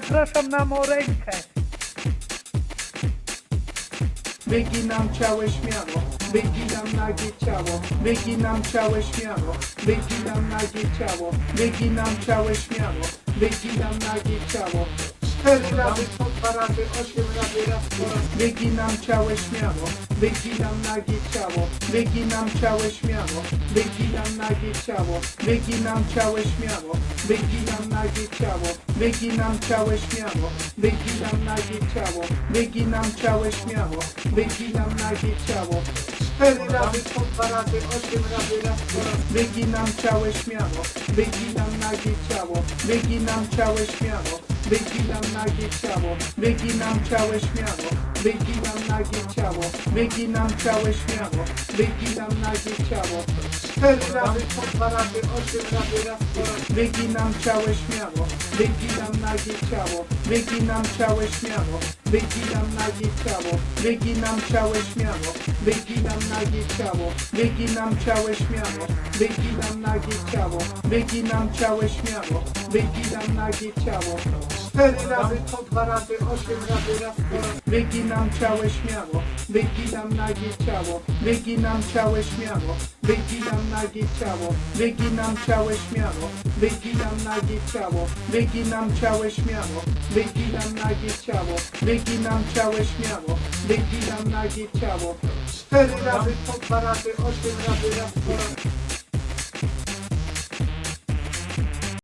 Zapraszam na morękę. Wyginam ciało śmiało, wyginam nagie ciało, wyginam ciało śmiało, wyginam nagie ciało, wyginam ciało śmiało, wyginam nagie ciało. Cztery razy, po dwa razy, osiem razy, raz po raz. Wyginam ciało śmiało, wyginam nagie ciało, wyginam ciało śmiało, wyginam nagie ciało, wyginam ciało śmiało, wyginam nagie ciało, wyginam ciało śmiało, wyginam nagie ciało, wyginam ciało śmiało, wyginam nagie ciało. Cztery razy, po dwa razy, osiem razy, raz po raz. Wyginam ciało śmiało, wyginam nagie ciało, wyginam ciało śmiało, wyginam nagie ciało, wyginam ciało śmiało, wyginam nagie ciało, wyginam ciało śmiało, wyginam nagie ciało. Cztery razy, po dwa razy, osiem razy, raz po raz. Wyginam ciało śmiało, wyginam nagie ciało, wyginam ciało śmiało, wyginam nagie ciało, wyginam ciało śmiało, wyginam nagie ciało, wyginam ciało śmiało, wyginam nagie ciało, wyginam ciało śmiało, wyginam nagie ciało. Cztery razy, po dwa razy, osiem razy, raz po raz. Wyginam ciało śmiało, wyginam nagie ciało, wyginam ciało śmiało, wyginam nagie ciało, wyginam ciało śmiało, wyginam nagie ciało, wyginam ciało śmiało, wyginam nagie ciało, wyginam ciało śmiało, wyginam nagie ciało. Cztery razy, po dwa razy, osiem razy, raz po raz.